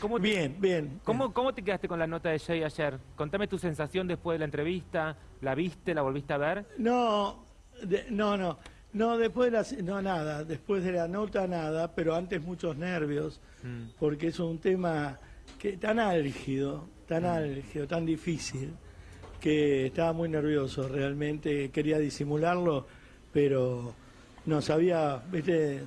¿Cómo te, Bien, bien. ¿cómo, ¿Cómo te quedaste con la nota de Jay ayer? Contame tu sensación después de la entrevista. ¿La viste? ¿La volviste a ver? No, de- no, no. No, después de la, no, nada. Después de la nota, nada. Pero antes muchos nervios. Mm. Porque es un tema que tan álgido, tan álgido, tan difícil, que estaba muy nervioso. Realmente quería disimularlo, pero no sabía, viste,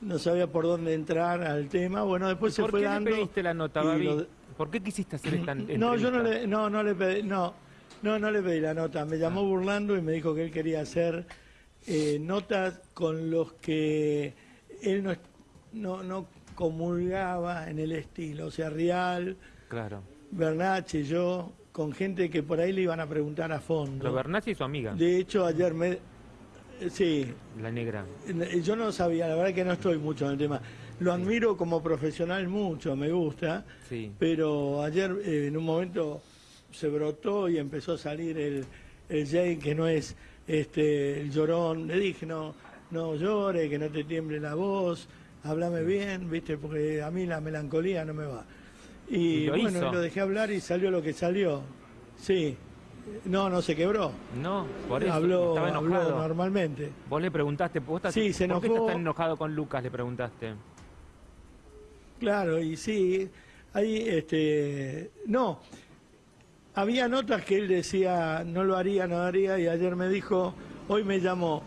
no sabía por dónde entrar al tema. Bueno, después se ¿Por fue qué dando. le pediste la nota, Babi? lo- ¿Por qué quisiste hacer esta No, yo no entrevista? le, no, no le pedí, no, no, no le pedí la nota. Me llamó burlando y me dijo que él quería hacer eh, notas con los que él no, no, no comulgaba en el estilo. O sea, Real, Claro. Bernache, yo, con gente que por ahí le iban a preguntar a fondo. Lo Bernacci y su amiga, De hecho, ayer me... eh, Sí, la negra. yo no sabía, la verdad que no estoy mucho en el tema. Lo admiro como profesional mucho, me gusta. Sí. Pero ayer eh, en un momento se brotó y empezó a salir el, el Jay que no es este el llorón. Le dije, no, no llore, que no te tiemble la voz, háblame bien, viste, porque a mí la melancolía no me va. Y, Y lo bueno, hizo. lo dejé hablar y salió lo que salió. Sí. No, no se quebró. No, por eso habló, estaba habló enojado. normalmente. Vos le preguntaste, ¿vos estás, Sí, se ¿por qué estás tan enojado con Lucas? Le preguntaste. Claro, y sí, ahí, este, no, había notas que él decía, no lo haría, no lo haría, y ayer me dijo, hoy me llamó,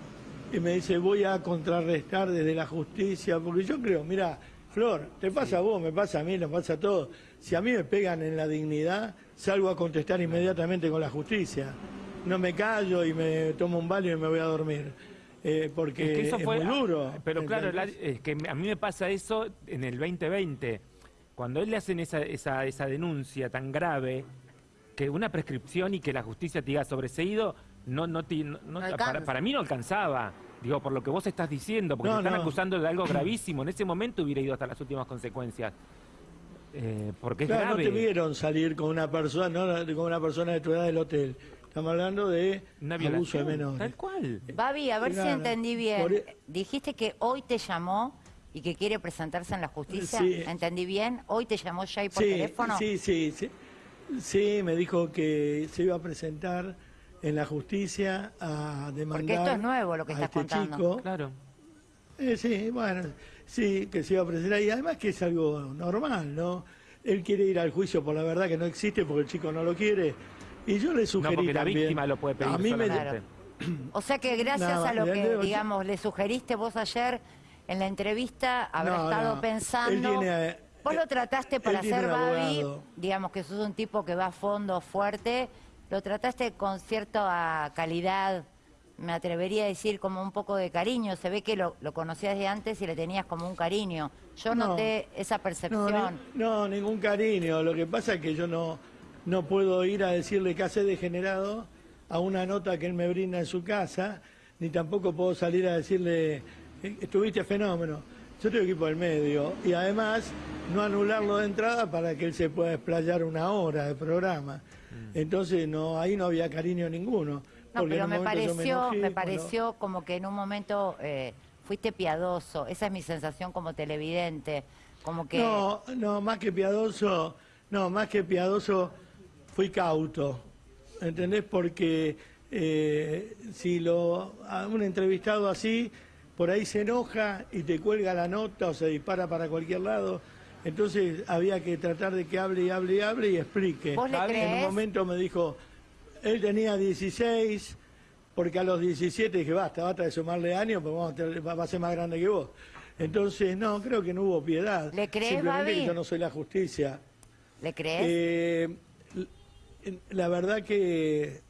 y me dice, voy a contrarrestar desde la justicia, porque yo creo, mira, Flor, te pasa a vos, me pasa a mí, nos pasa a todos, si a mí me pegan en la dignidad, salgo a contestar inmediatamente con la justicia, no me callo y me tomo un baño y me voy a dormir, eh, porque Es es, que eso fue. muy duro. Pero claro, es que a mí me pasa eso en el 2020. Cuando a él le hacen esa, esa, esa denuncia tan grave, que una prescripción y que la justicia te diga sobreseído, no, no, te- no- no- alcanza. para, para mí no alcanzaba. Digo, por lo que vos estás diciendo, porque No, te están no. acusando de algo gravísimo. En ese momento hubiera ido hasta las últimas consecuencias. Eh, porque es Claro, grave. no te vieron salir con una persona, no con una persona de tu edad del hotel. Estamos hablando de Una abuso de violación, menores. tal cual. Babi, a ver si Claro. entendí bien. Por e- Dijiste que hoy te llamó y que quiere presentarse en la justicia. Sí. ¿Entendí bien? ¿Hoy te llamó Jay por Sí, teléfono? sí, sí, sí. Sí, me dijo que se iba a presentar en la justicia a demandar Porque esto es nuevo lo que estás este contando. chico. Claro. Eh, sí, bueno, sí, que se iba a presentar. Y además que es algo normal, ¿no? Él quiere ir al juicio por la verdad que no existe porque el chico no lo quiere. Y yo le sugerí No, porque la también- víctima lo puede pedir A mí me, solamente. O sea que gracias Nada, a lo que, le- digamos, le sugeriste vos ayer en la entrevista, habrá No, estado no. pensando... Él tiene, eh, vos lo trataste para tiene hacer un Babi, digamos que sos un tipo que va a fondo fuerte, lo trataste con cierta calidad, me atrevería a decir como un poco de cariño, se ve que lo, lo conocías de antes y le tenías como un cariño. Yo No. noté esa percepción. no, ningún cariño. Lo que pasa es que yo no, no puedo ir a decirle que hace degenerado a una nota que él me brinda en su casa, ni tampoco puedo salir a decirle, "Eh, estuviste fenómeno. Yo estoy aquí por el medio. Y además, no anularlo de entrada para que él se pueda explayar una hora de programa. Entonces, no ahí no había cariño ninguno. No, pero me pareció, enojé me pareció como que en un momento eh, fuiste piadoso. Esa es mi sensación como televidente. Como que No, no, más que piadoso, no, más que piadoso, fui cauto, ¿entendés? Porque eh, si lo a un entrevistado así, por ahí se enoja y te cuelga la nota o se dispara para cualquier lado. Entonces había que tratar de que hable y hable y hable y explique. ¿Vos le En un momento me dijo, él tenía 16, porque a los 17 dije, basta, basta de sumarle años, porque vamos a tener- va a ser más grande que vos. Entonces, no, creo que no hubo piedad. ¿Le creés, Simplemente Babi? yo no soy la justicia. ¿le crees? Eh, la verdad que...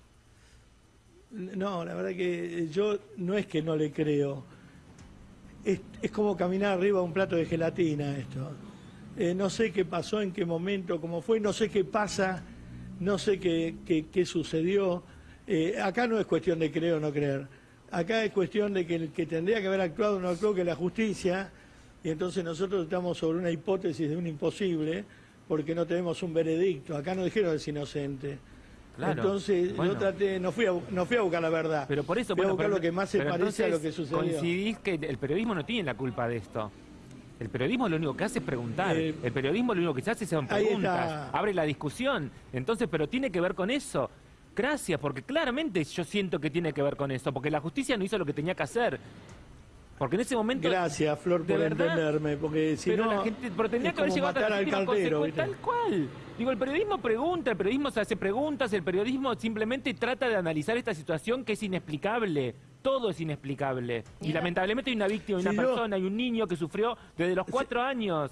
No, la verdad que yo no es que no le creo. Es, es como caminar arriba de un plato de gelatina esto. Eh, no sé qué pasó, en qué momento, cómo fue, no sé qué pasa, no sé qué, qué- qué sucedió. Eh, acá no es cuestión de creer o no creer. Acá es cuestión de que el que tendría que haber actuado no actuó, que la justicia, y entonces nosotros estamos sobre una hipótesis de un imposible, porque no tenemos un veredicto. Acá no dijeron es inocente. Claro, Entonces bueno. yo traté, no fui, a, no fui a buscar la verdad. Pero por eso, fui a buscar pero- lo que más se parece a lo que sucedió. Coincidís que el periodismo no tiene la culpa de esto. El periodismo lo único que hace es preguntar. Eh, el periodismo lo único que se hace son preguntas. Abre la discusión. Entonces, pero tiene que ver con eso. Gracias, porque claramente yo siento que tiene que ver con eso. Porque la justicia no hizo lo que tenía que hacer. Porque en ese momento. Gracias, Flor, ¿De por verdad? entenderme, porque si pero no. la gente, pero tendría que haber llegado matar las al. ¿viste? Tal cual. Digo, el periodismo pregunta, el periodismo se hace preguntas, el periodismo simplemente trata de analizar esta situación que es inexplicable. Todo es inexplicable. Y lamentablemente hay una víctima, hay una yo- persona, hay un niño que sufrió desde los cuatro años.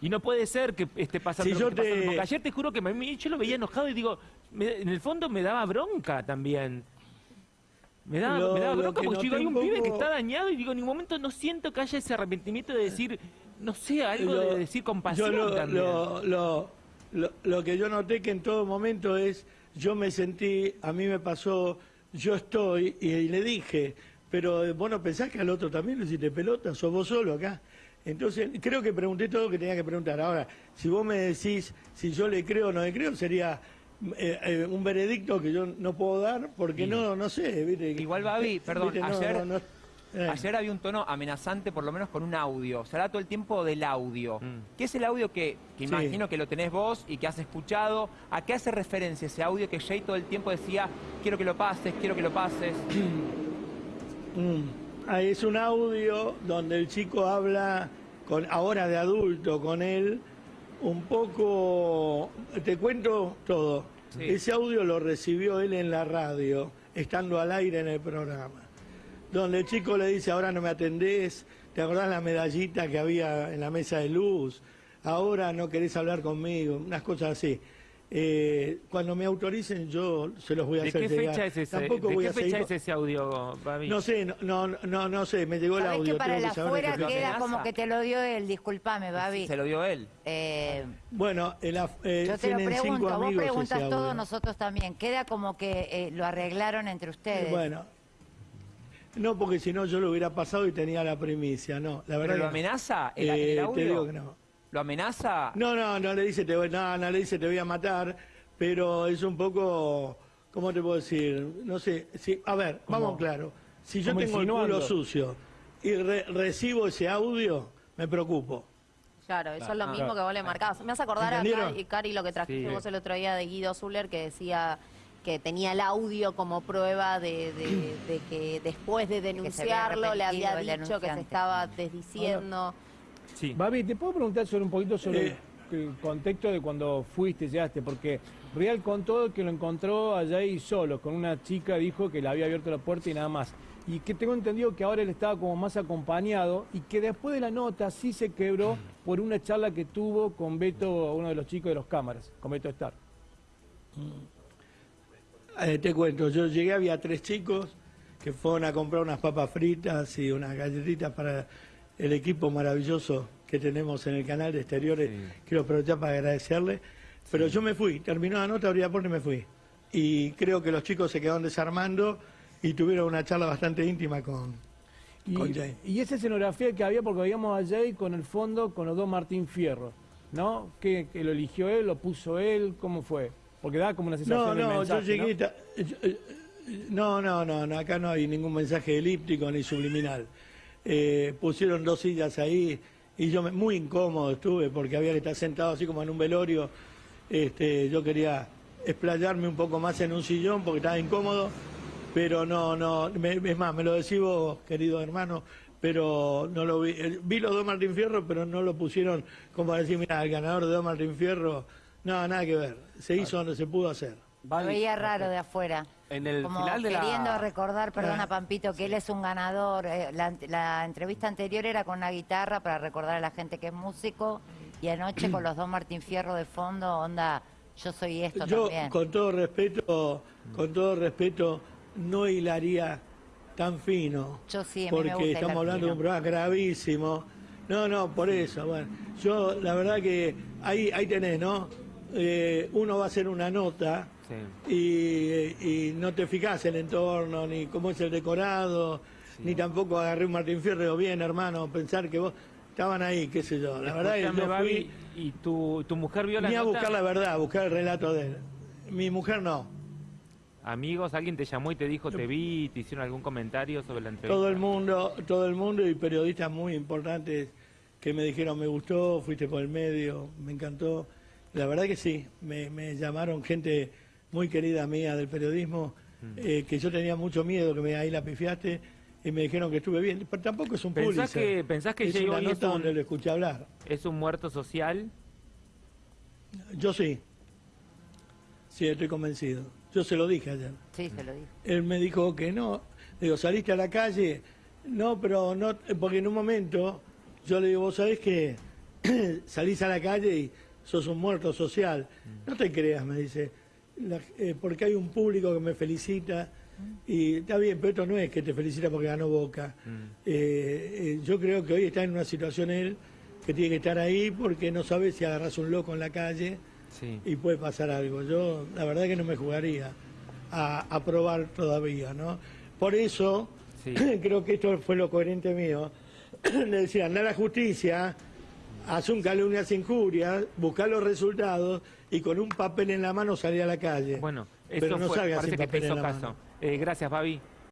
Y no puede ser que esté pasando lo yo que pasando. te- Porque ayer te juro que me- yo lo veía enojado y digo, me- en el fondo me daba bronca también. Me daba, Lo- me daba bronca que porque digo, noté hay un pibe que está dañado y digo, en ningún momento no siento que haya ese arrepentimiento de decir, no sé, algo Lo- de decir compasión yo lo, también. lo, lo, lo- lo que yo noté que en todo momento es, yo me sentí, a mí me pasó, yo estoy, y, le dije, pero eh, vos no pensás que al otro también lo hiciste pelota, sos vos solo acá. Entonces, creo que pregunté todo lo que tenía que preguntar. Ahora, si vos me decís si yo le creo o no le creo, sería eh, eh, un veredicto que yo no puedo dar, porque no, no sé, ¿viste? Igual, Babi, perdón, ¿Viste? No, ayer- no, no, eh. Ayer había un tono amenazante, por lo menos con un audio. Se habla todo el tiempo del audio. Mm. ¿Qué es el audio que, que Sí. imagino que lo tenés vos y que has escuchado? ¿A qué hace referencia ese audio que Jay todo el tiempo decía, quiero que lo pases, quiero que lo pases? Mm. Ah, es un audio donde el chico habla con ahora de adulto con él un poco te cuento todo Sí. ese audio lo recibió él en la radio estando al aire en el programa donde el chico le dice ahora no me atendés te acordás la medallita que había en la mesa de luz ahora no querés hablar conmigo unas cosas así Eh, cuando me autoricen yo se los voy a ¿De hacer qué llegar. fecha es ese, Tampoco ¿de voy qué a fecha seguir es ese audio, Babi? no sé, no, no, no, no sé, me llegó el audio. que para tengo el que afuera queda amenaza. como que te lo dio él, discúlpame, Babi. Se lo dio él. Eh, Bueno, el, af- eh, yo te lo tienen cinco pregunto, vos preguntas todo, nosotros también. Queda como que eh, lo arreglaron entre ustedes. Bueno, no porque si no yo lo hubiera pasado y tenía la primicia, no, la ¿Pero verdad. lo que no. amenaza en, Eh, el te audio? digo que no. ¿Lo amenaza? No, no, no le dice te voy, no, no le dice te voy a matar, pero es un poco, ¿cómo te puedo decir? No sé, si, a ver, vamos claro. Si yo tengo el culo sucio y re- recibo ese audio, me preocupo. Claro, eso es lo mismo que vos le marcabas. Me hace acordar a. Cari, Cari lo que trajiste Sí. vos el otro día de Guido Zuller que decía que tenía el audio como prueba de, de- de que después de había denunciarlo le había dicho que se estaba desdiciendo. Sí. Babi, ¿te puedo preguntar sobre un poquito sobre Eh. el, contexto de cuando fuiste, llegaste? Porque Real contó que lo encontró allá y solo, con una chica, dijo que le había abierto la puerta y nada más. Y que tengo entendido que ahora él estaba como más acompañado y que después de la nota sí se quebró por una charla que tuvo con Beto, uno de los chicos de los cámaras, con Beto Star. Eh, te cuento, yo llegué, había tres chicos que fueron a comprar unas papas fritas y unas galletitas para el equipo maravilloso que tenemos en el canal de exteriores. Quiero aprovechar para agradecerle. Pero yo me fui, terminó la nota, abrí la puerta y me fui. Y creo que los chicos se quedaron desarmando y tuvieron una charla bastante íntima con, con Jay. y esa escenografía que había, porque veíamos a Jay con el fondo con los dos Martín Fierro, ¿no? ¿Que, que lo eligió él, lo puso él? ¿Cómo fue? Porque da como una sensación No, no, mensaje, yo llegué. ¿no? ta- yo- eh, no, no, no, no, acá no hay ningún mensaje elíptico ni subliminal. Eh, pusieron dos sillas ahí y yo me- muy incómodo estuve porque había que estar sentado así como en un velorio. Este, yo quería explayarme un poco más en un sillón porque estaba incómodo, pero no, no, me- es más, me lo decís vos, querido hermano, pero no lo vi. Eh, Vi los dos Martín Fierro, pero no lo pusieron como para decir, mira, el ganador de dos Martín Fierro, no, nada que ver. Se hizo donde se pudo hacer. Lo veía raro de afuera. En el como final de la- queriendo recordar, perdona Ah, Pampito, que él es un ganador. Eh, La, la entrevista anterior era con una guitarra para recordar a la gente que es músico y anoche con los dos Martín Fierro de fondo, onda, yo soy esto Yo, también. con todo respeto, con todo respeto, no hilaría tan fino. Yo sí, a mí me porque gusta estamos hablando de un programa gravísimo. No, no, por eso. Bueno, yo la verdad que ahí, ahí tenés, ¿no? Eh, uno va a hacer una nota Sí. y, y no te fijas el entorno, ni cómo es el decorado, ni tampoco agarré un Martín Fierro bien, hermano, pensar que vos estaban ahí, qué sé yo. La verdad es que yo fui ¿y tu, tu mujer vio la ni a nota? buscar la verdad, a buscar el relato de él. Mi mujer no. Amigos, alguien te llamó y te dijo, te vi, te hicieron algún comentario sobre la entrevista. Todo el mundo, todo el mundo y periodistas muy importantes que me dijeron, me gustó, fuiste por el medio, me encantó. La verdad que sí, me, me llamaron gente muy querida mía del periodismo, eh, que yo tenía mucho miedo, que me ahí la pifiaste, y me dijeron que estuve bien. Pero tampoco es un ¿Pensás Pulitzer. que- pensás que es Jay una hoy es nota un- donde lo escuché hablar. ¿Es un muerto social? Yo sí. Sí, estoy convencido. Yo se lo dije ayer. Sí, se lo dijo. Él me dijo que no. Le digo, ¿saliste a la calle? No, pero no, porque en un momento yo le digo, vos sabés que salís a la calle y sos un muerto social. No te creas, me dice, La- eh, porque hay un público que me felicita. Y está bien, pero esto no es que te felicita porque ganó Boca. Eh, eh, yo creo que hoy está en una situación él que tiene que estar ahí porque no sabe si agarras un loco en la calle Sí. y puede pasar algo. Yo la verdad que no me jugaría a, a probar todavía, ¿no? Por eso Sí. creo que esto fue lo coherente mío. Le decía, anda a la justicia, haz un calumnias injurias, busca los resultados y con un papel en la mano salir a la calle. Bueno, eso Pero no fue, parece que te hizo caso. Eh, gracias, Babi.